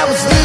I was